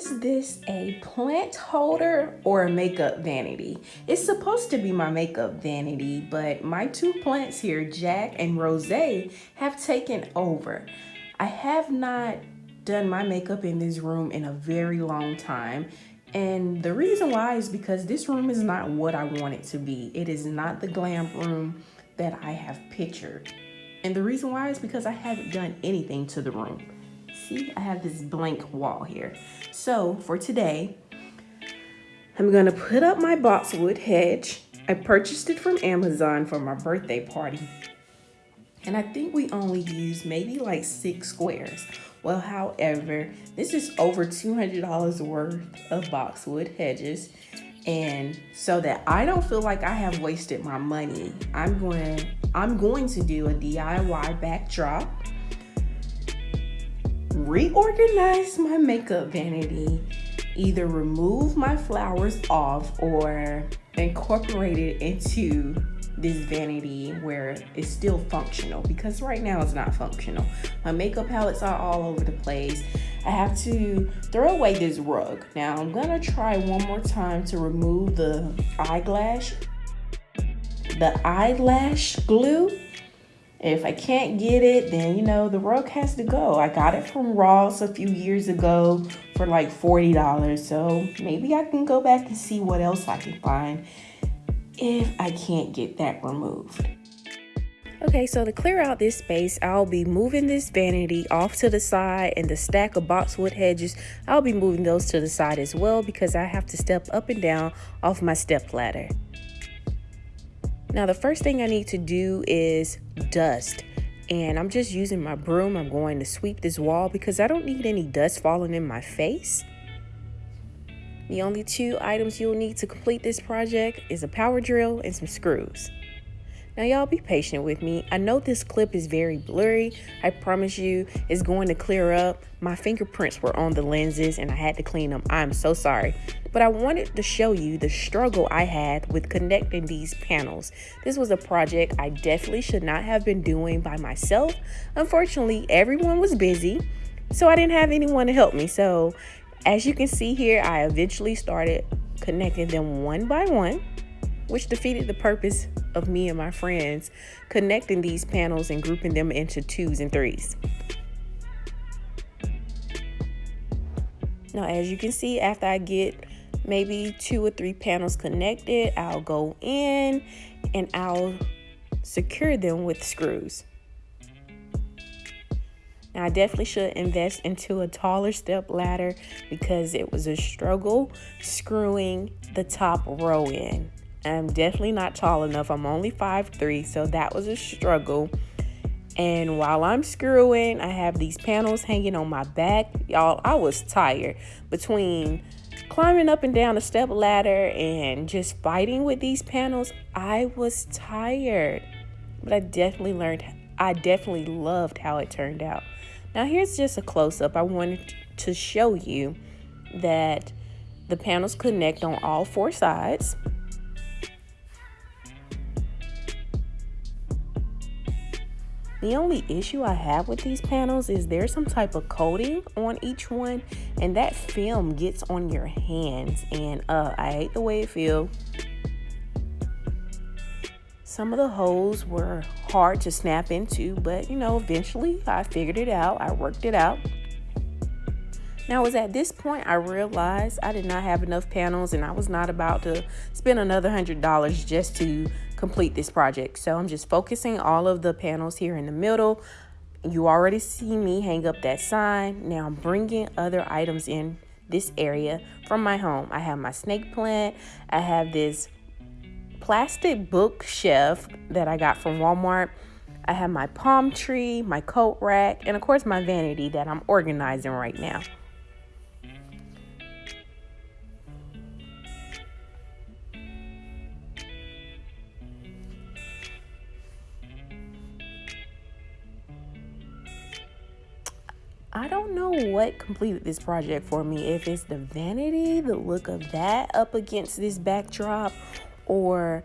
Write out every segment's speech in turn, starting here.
Is this a plant holder or a makeup vanity? It's supposed to be my makeup vanity, but my two plants here, Jack and Rose, have taken over. I have not done my makeup in this room in a very long time. And the reason why is because this room is not what I want it to be. It is not the glam room that I have pictured. And the reason why is because I haven't done anything to the room see I have this blank wall here. So for today, I'm gonna put up my boxwood hedge. I purchased it from Amazon for my birthday party. And I think we only used maybe like six squares. Well, however, this is over $200 worth of boxwood hedges. And so that I don't feel like I have wasted my money, I'm going I'm going to do a DIY backdrop reorganize my makeup vanity, either remove my flowers off or incorporate it into this vanity where it's still functional because right now it's not functional. My makeup palettes are all over the place. I have to throw away this rug. Now I'm gonna try one more time to remove the eyelash, the eyelash glue if I can't get it, then you know, the rug has to go. I got it from Ross a few years ago for like $40. So maybe I can go back and see what else I can find if I can't get that removed. Okay, so to clear out this space, I'll be moving this vanity off to the side and the stack of boxwood hedges, I'll be moving those to the side as well because I have to step up and down off my step ladder. Now the first thing I need to do is dust. And I'm just using my broom. I'm going to sweep this wall because I don't need any dust falling in my face. The only two items you'll need to complete this project is a power drill and some screws. Now y'all be patient with me. I know this clip is very blurry. I promise you it's going to clear up. My fingerprints were on the lenses and I had to clean them. I'm so sorry. But I wanted to show you the struggle I had with connecting these panels. This was a project I definitely should not have been doing by myself. Unfortunately, everyone was busy, so I didn't have anyone to help me. So as you can see here, I eventually started connecting them one by one which defeated the purpose of me and my friends connecting these panels and grouping them into twos and threes. Now, as you can see, after I get maybe two or three panels connected, I'll go in and I'll secure them with screws. Now, I definitely should invest into a taller step ladder because it was a struggle screwing the top row in. I'm definitely not tall enough. I'm only 5'3", so that was a struggle. And while I'm screwing, I have these panels hanging on my back. Y'all, I was tired between climbing up and down a step ladder and just fighting with these panels. I was tired, but I definitely learned, I definitely loved how it turned out. Now here's just a close up. I wanted to show you that the panels connect on all four sides. The only issue I have with these panels is there's some type of coating on each one and that film gets on your hands and uh, I hate the way it feels. Some of the holes were hard to snap into, but you know, eventually I figured it out. I worked it out. Now, it was at this point I realized I did not have enough panels and I was not about to spend another $100 just to complete this project. So I'm just focusing all of the panels here in the middle. You already see me hang up that sign. Now I'm bringing other items in this area from my home. I have my snake plant. I have this plastic bookshelf that I got from Walmart. I have my palm tree, my coat rack, and of course my vanity that I'm organizing right now. I don't know what completed this project for me. If it's the vanity, the look of that up against this backdrop, or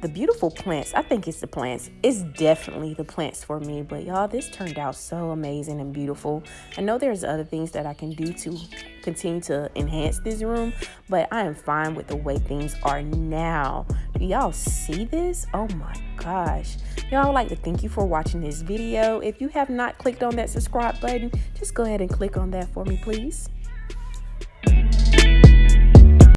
the beautiful plants. I think it's the plants. It's definitely the plants for me. But y'all, this turned out so amazing and beautiful. I know there's other things that I can do to continue to enhance this room, but I am fine with the way things are now. Y'all see this? Oh my gosh. Y'all would like to thank you for watching this video. If you have not clicked on that subscribe button, just go ahead and click on that for me, please.